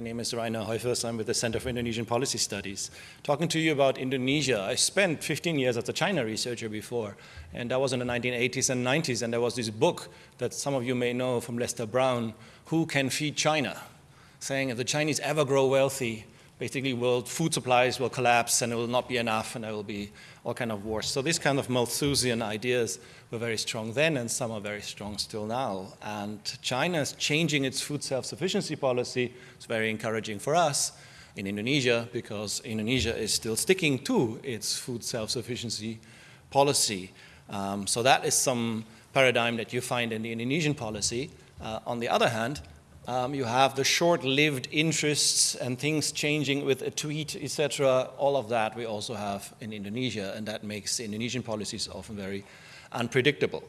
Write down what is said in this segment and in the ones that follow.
My name is Rainer Heufers. I'm with the Center for Indonesian Policy Studies. Talking to you about Indonesia, I spent 15 years as a China researcher before, and that was in the 1980s and 90s, and there was this book that some of you may know from Lester Brown, Who Can Feed China? saying if the Chinese ever grow wealthy, basically world food supplies will collapse and it will not be enough and there will be all kind of wars. So these kind of Malthusian ideas were very strong then and some are very strong still now. And China is changing its food self-sufficiency policy. It's very encouraging for us in Indonesia because Indonesia is still sticking to its food self-sufficiency policy. Um, so that is some paradigm that you find in the Indonesian policy. Uh, on the other hand, um, you have the short-lived interests and things changing with a tweet, etc. All of that we also have in Indonesia, and that makes Indonesian policies often very unpredictable.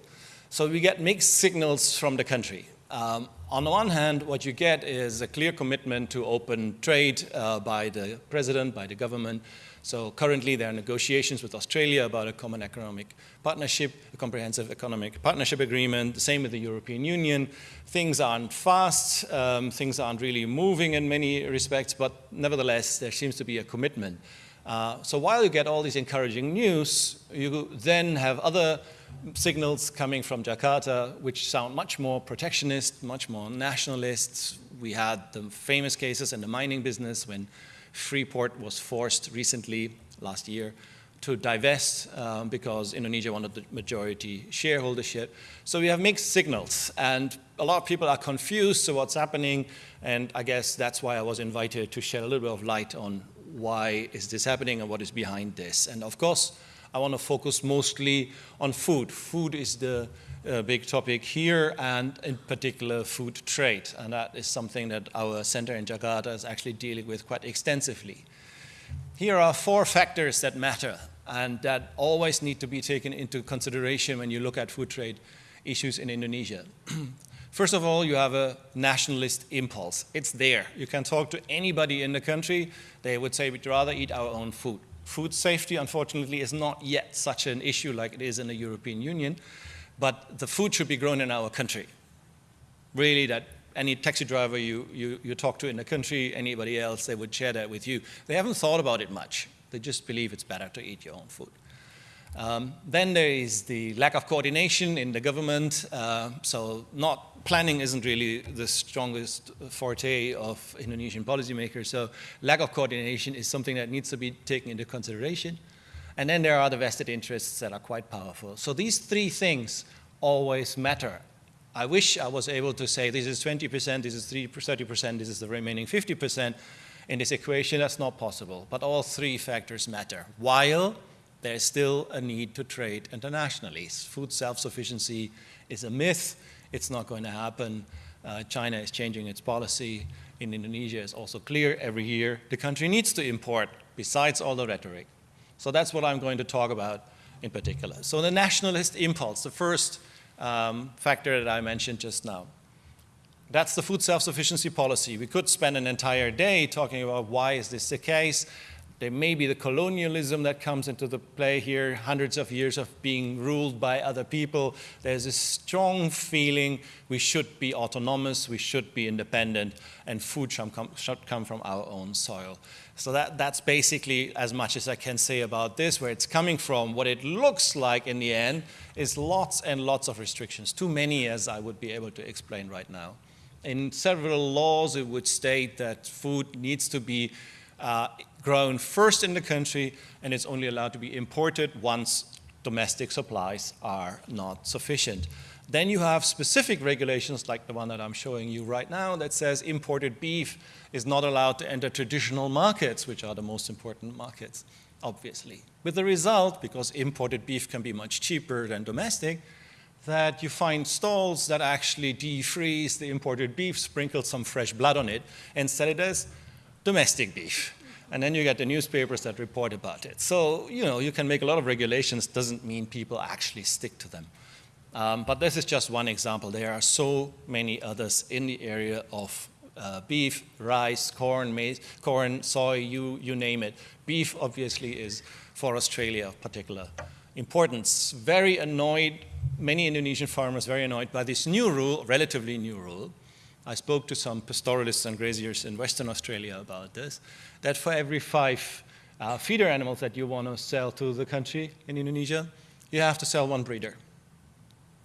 So we get mixed signals from the country. Um, on the one hand, what you get is a clear commitment to open trade uh, by the president, by the government, so currently there are negotiations with Australia about a common economic partnership, a comprehensive economic partnership agreement, the same with the European Union. Things aren't fast, um, things aren't really moving in many respects, but nevertheless there seems to be a commitment. Uh, so while you get all these encouraging news, you then have other signals coming from Jakarta which sound much more protectionist, much more nationalist. We had the famous cases in the mining business when Freeport was forced recently, last year, to divest um, because Indonesia wanted the majority shareholdership. So we have mixed signals and a lot of people are confused to what's happening and I guess that's why I was invited to shed a little bit of light on why is this happening and what is behind this. And of course, I want to focus mostly on food. Food is the uh, big topic here and in particular food trade. And that is something that our center in Jakarta is actually dealing with quite extensively. Here are four factors that matter and that always need to be taken into consideration when you look at food trade issues in Indonesia. First of all, you have a nationalist impulse. It's there. You can talk to anybody in the country. They would say we'd rather eat our own food. Food safety, unfortunately, is not yet such an issue like it is in the European Union but the food should be grown in our country. Really that any taxi driver you, you, you talk to in the country, anybody else, they would share that with you. They haven't thought about it much. They just believe it's better to eat your own food. Um, then there is the lack of coordination in the government. Uh, so not planning isn't really the strongest forte of Indonesian policymakers. So lack of coordination is something that needs to be taken into consideration. And then there are the vested interests that are quite powerful. So these three things always matter. I wish I was able to say this is 20%, this is 30%, this is the remaining 50%. In this equation, that's not possible. But all three factors matter. While there's still a need to trade internationally. Food self-sufficiency is a myth. It's not going to happen. Uh, China is changing its policy. In Indonesia, it's also clear every year the country needs to import, besides all the rhetoric. So that's what I'm going to talk about in particular. So the nationalist impulse, the first um, factor that I mentioned just now. That's the food self-sufficiency policy. We could spend an entire day talking about why is this the case. There may be the colonialism that comes into the play here, hundreds of years of being ruled by other people. There's a strong feeling we should be autonomous, we should be independent, and food should come, should come from our own soil. So that, that's basically as much as I can say about this, where it's coming from. What it looks like in the end is lots and lots of restrictions, too many as I would be able to explain right now. In several laws, it would state that food needs to be uh, grown first in the country and it's only allowed to be imported once domestic supplies are not sufficient. Then you have specific regulations like the one that I'm showing you right now that says imported beef is not allowed to enter traditional markets, which are the most important markets, obviously. With the result, because imported beef can be much cheaper than domestic, that you find stalls that actually defreeze the imported beef, sprinkle some fresh blood on it, and sell it as domestic beef. And then you get the newspapers that report about it. So, you know, you can make a lot of regulations, doesn't mean people actually stick to them. Um, but this is just one example. There are so many others in the area of uh, beef, rice, corn, maize, corn, soy, you, you name it. Beef obviously is for Australia of particular importance. Very annoyed, many Indonesian farmers very annoyed by this new rule, relatively new rule, I spoke to some pastoralists and graziers in Western Australia about this, that for every five uh, feeder animals that you want to sell to the country in Indonesia, you have to sell one breeder.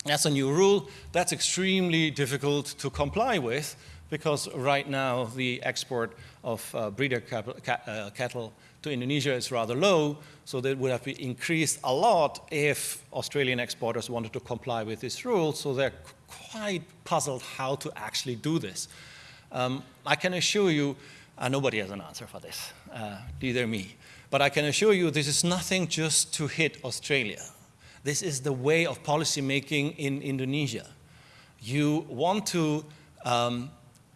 That's a new rule. That's extremely difficult to comply with because right now the export of uh, breeder uh, cattle to Indonesia is rather low, so that would have been increased a lot if Australian exporters wanted to comply with this rule, so they're quite puzzled how to actually do this. Um, I can assure you, uh, nobody has an answer for this, uh, neither me, but I can assure you this is nothing just to hit Australia. This is the way of policy making in Indonesia. You want to um,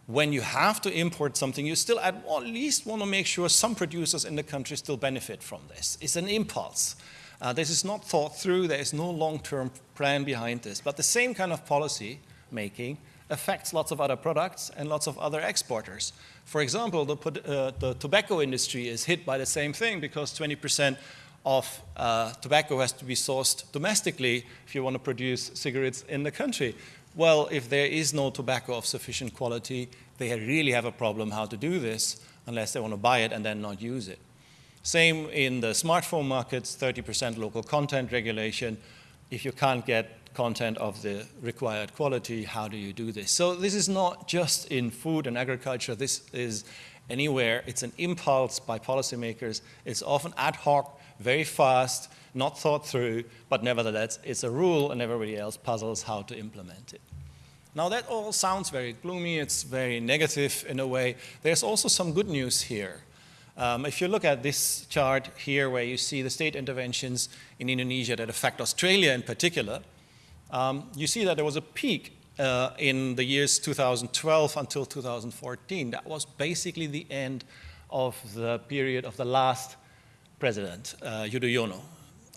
when you have to import something, you still at least want to make sure some producers in the country still benefit from this. It's an impulse. Uh, this is not thought through. There is no long-term plan behind this. But the same kind of policy making affects lots of other products and lots of other exporters. For example, the, uh, the tobacco industry is hit by the same thing because 20% of uh, tobacco has to be sourced domestically if you want to produce cigarettes in the country. Well, if there is no tobacco of sufficient quality, they really have a problem how to do this unless they want to buy it and then not use it. Same in the smartphone markets, 30% local content regulation. If you can't get content of the required quality, how do you do this? So this is not just in food and agriculture, this is anywhere. It's an impulse by policymakers. It's often ad hoc, very fast, not thought through, but nevertheless, it's a rule and everybody else puzzles how to implement it. Now that all sounds very gloomy, it's very negative in a way. There's also some good news here. Um, if you look at this chart here where you see the state interventions in Indonesia that affect Australia in particular, um, you see that there was a peak uh, in the years 2012 until 2014. That was basically the end of the period of the last president, uh, Yudhoyono.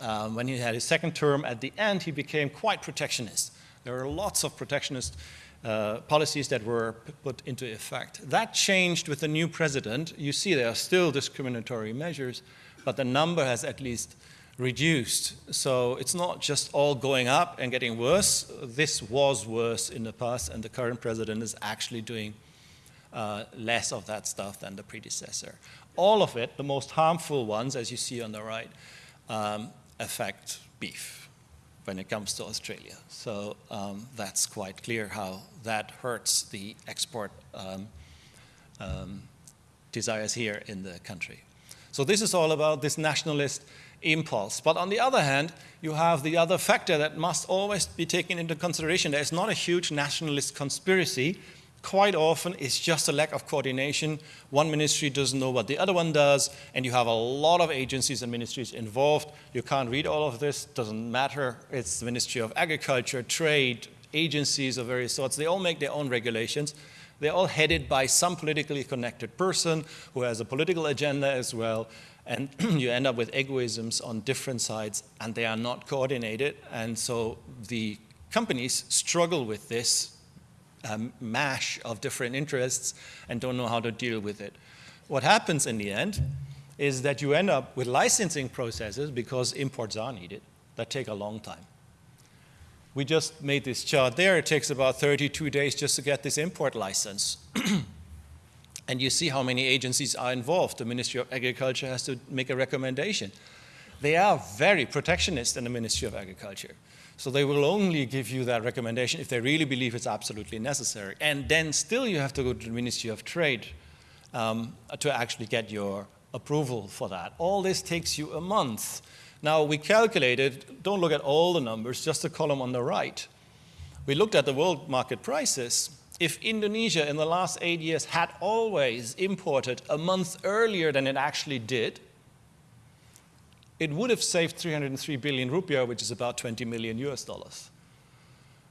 Um, when he had his second term, at the end, he became quite protectionist. There were lots of protectionist uh, policies that were put into effect. That changed with the new president. You see there are still discriminatory measures, but the number has at least reduced. So it's not just all going up and getting worse. This was worse in the past, and the current president is actually doing uh, less of that stuff than the predecessor. All of it, the most harmful ones, as you see on the right, um, affect beef when it comes to Australia. So um, that's quite clear how that hurts the export um, um, desires here in the country. So this is all about this nationalist impulse. But on the other hand, you have the other factor that must always be taken into consideration. There is not a huge nationalist conspiracy quite often it's just a lack of coordination. One ministry doesn't know what the other one does, and you have a lot of agencies and ministries involved. You can't read all of this, doesn't matter. It's the Ministry of Agriculture, Trade, agencies of various sorts. They all make their own regulations. They're all headed by some politically connected person who has a political agenda as well. And you end up with egoisms on different sides, and they are not coordinated. And so the companies struggle with this um, mash of different interests and don't know how to deal with it. What happens in the end is that you end up with licensing processes because imports are needed that take a long time. We just made this chart there. It takes about 32 days just to get this import license. and you see how many agencies are involved. The Ministry of Agriculture has to make a recommendation. They are very protectionist in the Ministry of Agriculture. So they will only give you that recommendation if they really believe it's absolutely necessary. And then still you have to go to the Ministry of Trade um, to actually get your approval for that. All this takes you a month. Now we calculated, don't look at all the numbers, just the column on the right. We looked at the world market prices. If Indonesia in the last eight years had always imported a month earlier than it actually did, it would have saved 303 billion rupiah, which is about 20 million US dollars.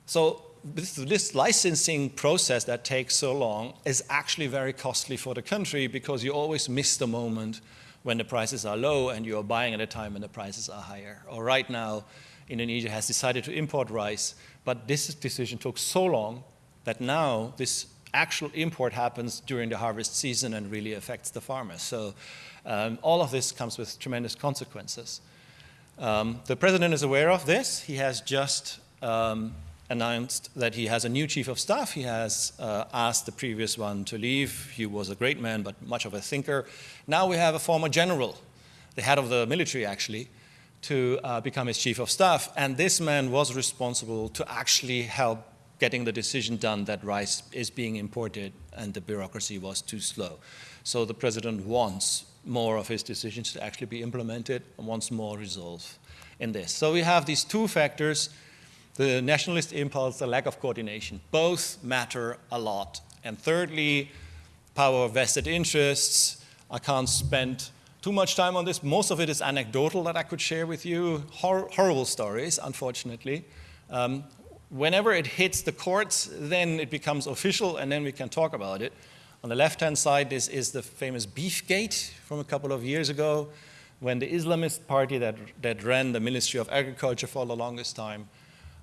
So this, this, licensing process that takes so long is actually very costly for the country because you always miss the moment when the prices are low and you're buying at a time when the prices are higher. Or right now, Indonesia has decided to import rice, but this decision took so long that now this actual import happens during the harvest season and really affects the farmers. So um, all of this comes with tremendous consequences. Um, the president is aware of this. He has just um, announced that he has a new chief of staff. He has uh, asked the previous one to leave. He was a great man, but much of a thinker. Now we have a former general, the head of the military actually, to uh, become his chief of staff. And this man was responsible to actually help getting the decision done that rice is being imported and the bureaucracy was too slow. So the president wants more of his decisions to actually be implemented and wants more resolve in this. So we have these two factors, the nationalist impulse, the lack of coordination. Both matter a lot. And thirdly, power vested interests. I can't spend too much time on this. Most of it is anecdotal that I could share with you. Hor horrible stories, unfortunately. Um, whenever it hits the courts, then it becomes official and then we can talk about it. On the left-hand side, this is the famous Beefgate from a couple of years ago when the Islamist party that, that ran the Ministry of Agriculture for the longest time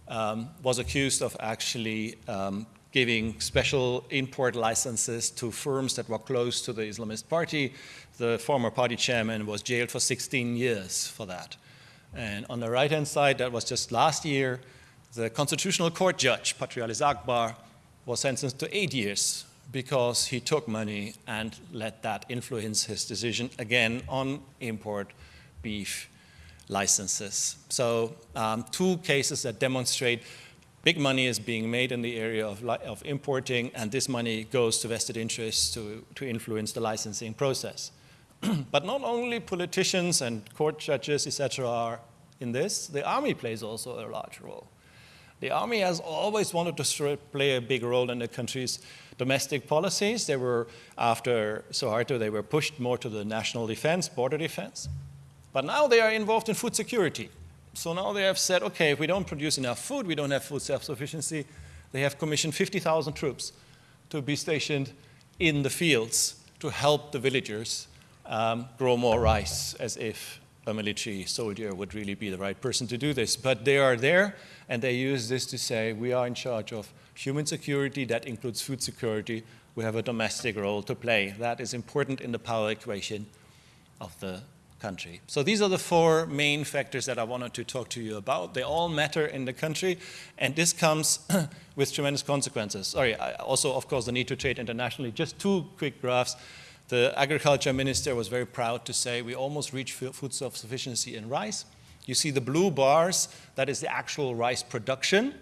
um, was accused of actually um, giving special import licenses to firms that were close to the Islamist party. The former party chairman was jailed for 16 years for that. And on the right-hand side, that was just last year, the Constitutional Court judge, Patrialis Akbar, was sentenced to eight years because he took money and let that influence his decision again on import beef licenses. So um, two cases that demonstrate big money is being made in the area of, of importing and this money goes to vested interests to, to influence the licensing process. but not only politicians and court judges, etc., are in this, the army plays also a large role. The army has always wanted to play a big role in the country's domestic policies. They were, after Suharto, they were pushed more to the national defense, border defense. But now they are involved in food security. So now they have said, okay, if we don't produce enough food, we don't have food self-sufficiency, they have commissioned 50,000 troops to be stationed in the fields to help the villagers um, grow more rice as if a military soldier would really be the right person to do this. But they are there and they use this to say, we are in charge of human security, that includes food security. We have a domestic role to play. That is important in the power equation of the country. So these are the four main factors that I wanted to talk to you about. They all matter in the country, and this comes with tremendous consequences. Sorry, also, of course, the need to trade internationally. Just two quick graphs. The agriculture minister was very proud to say we almost reached food self-sufficiency in rice. You see the blue bars, that is the actual rice production.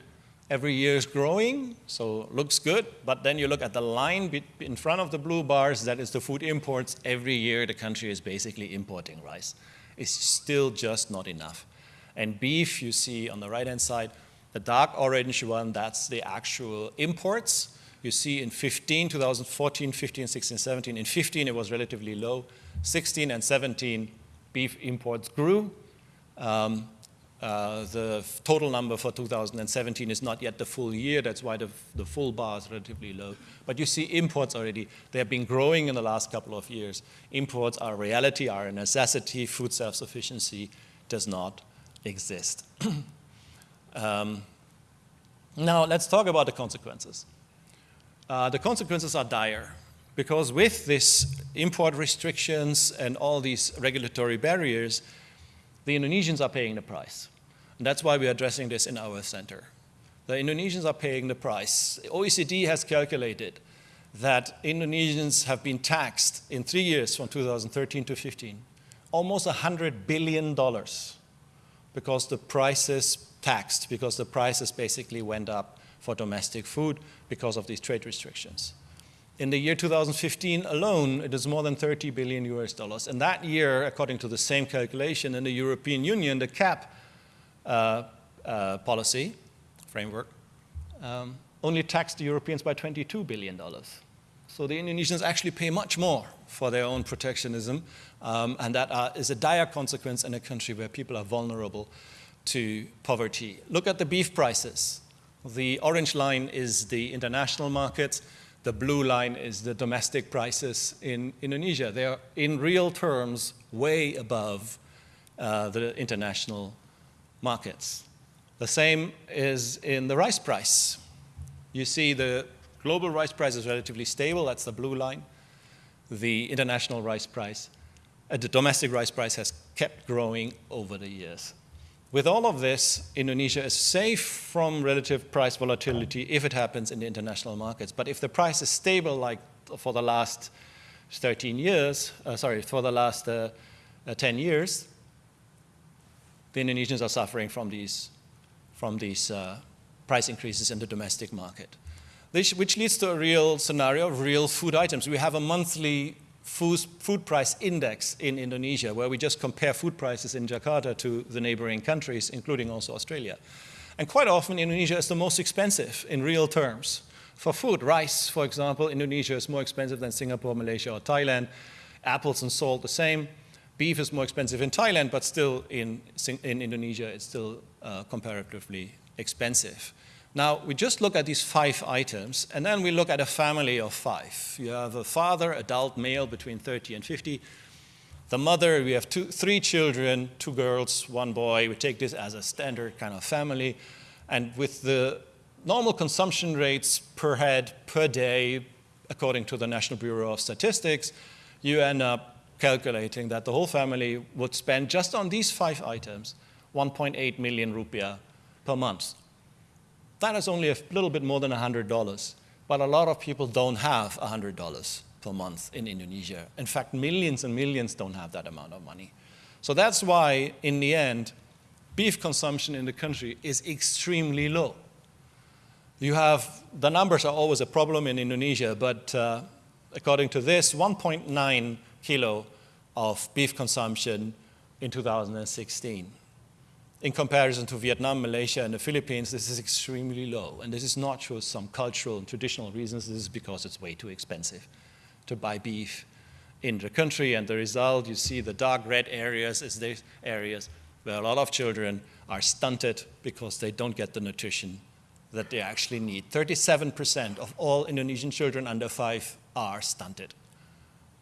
Every year is growing, so looks good. But then you look at the line in front of the blue bars, that is the food imports. Every year the country is basically importing rice. It's still just not enough. And beef, you see on the right-hand side, the dark orange one, that's the actual imports. You see in 15, 2014, 15, 16, 17. In 15, it was relatively low. 16 and 17, beef imports grew. Um, uh, the total number for 2017 is not yet the full year. That's why the, the full bar is relatively low. But you see imports already. They have been growing in the last couple of years. Imports are a reality, are a necessity. Food self-sufficiency does not exist. um, now, let's talk about the consequences. Uh, the consequences are dire because with this import restrictions and all these regulatory barriers, the Indonesians are paying the price. And that's why we're addressing this in our center. The Indonesians are paying the price. OECD has calculated that Indonesians have been taxed in three years from 2013 to 15, almost $100 billion because the prices taxed, because the prices basically went up for domestic food because of these trade restrictions. In the year 2015 alone, it is more than 30 billion US dollars. And that year, according to the same calculation in the European Union, the CAP uh, uh, policy framework um, only taxed the Europeans by 22 billion dollars. So the Indonesians actually pay much more for their own protectionism, um, and that uh, is a dire consequence in a country where people are vulnerable to poverty. Look at the beef prices. The orange line is the international market. The blue line is the domestic prices in Indonesia. They are, in real terms, way above uh, the international markets. The same is in the rice price. You see the global rice price is relatively stable, that's the blue line. The international rice price, uh, the domestic rice price has kept growing over the years. With all of this, Indonesia is safe from relative price volatility if it happens in the international markets. But if the price is stable like for the last 13 years, uh, sorry, for the last uh, uh, 10 years, the Indonesians are suffering from these, from these uh, price increases in the domestic market. This, which leads to a real scenario of real food items. We have a monthly food, price index in Indonesia, where we just compare food prices in Jakarta to the neighboring countries, including also Australia. And quite often, Indonesia is the most expensive in real terms. For food, rice, for example, Indonesia is more expensive than Singapore, Malaysia, or Thailand. Apples and salt, the same. Beef is more expensive in Thailand, but still in, in Indonesia, it's still uh, comparatively expensive. Now, we just look at these five items, and then we look at a family of five. You have a father, adult male between 30 and 50. The mother, we have two, three children, two girls, one boy. We take this as a standard kind of family. And with the normal consumption rates per head, per day, according to the National Bureau of Statistics, you end up calculating that the whole family would spend just on these five items 1.8 million rupiah per month. That is only a little bit more than $100, but a lot of people don't have $100 per month in Indonesia. In fact, millions and millions don't have that amount of money. So that's why, in the end, beef consumption in the country is extremely low. You have, the numbers are always a problem in Indonesia, but uh, according to this, 1.9 kilo of beef consumption in 2016. In comparison to Vietnam, Malaysia, and the Philippines, this is extremely low. And this is not for some cultural and traditional reasons. This is because it's way too expensive to buy beef in the country. And the result, you see the dark red areas is these areas where a lot of children are stunted because they don't get the nutrition that they actually need. 37% of all Indonesian children under five are stunted.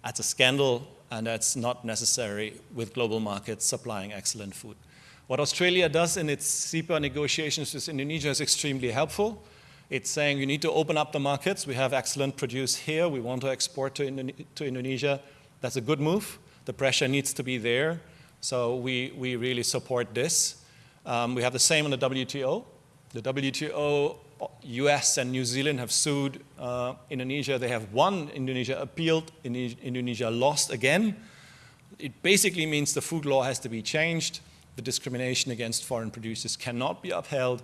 That's a scandal, and that's not necessary with global markets supplying excellent food. What Australia does in its CEPA negotiations with Indonesia is extremely helpful. It's saying you need to open up the markets. We have excellent produce here. We want to export to, to Indonesia. That's a good move. The pressure needs to be there. So we, we really support this. Um, we have the same on the WTO. The WTO, US and New Zealand have sued uh, Indonesia. They have won, Indonesia appealed, Indonesia lost again. It basically means the food law has to be changed the discrimination against foreign producers cannot be upheld.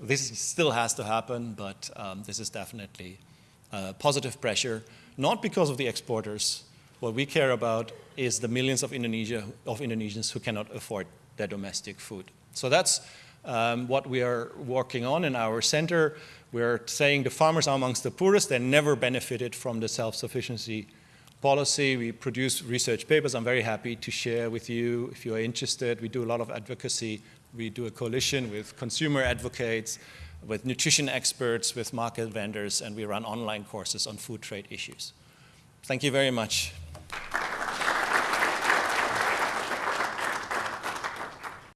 This still has to happen, but um, this is definitely uh, positive pressure, not because of the exporters. What we care about is the millions of, Indonesia, of Indonesians who cannot afford their domestic food. So that's um, what we are working on in our center. We're saying the farmers are amongst the poorest. They never benefited from the self-sufficiency policy. We produce research papers. I'm very happy to share with you if you're interested. We do a lot of advocacy. We do a coalition with consumer advocates, with nutrition experts, with market vendors, and we run online courses on food trade issues. Thank you very much.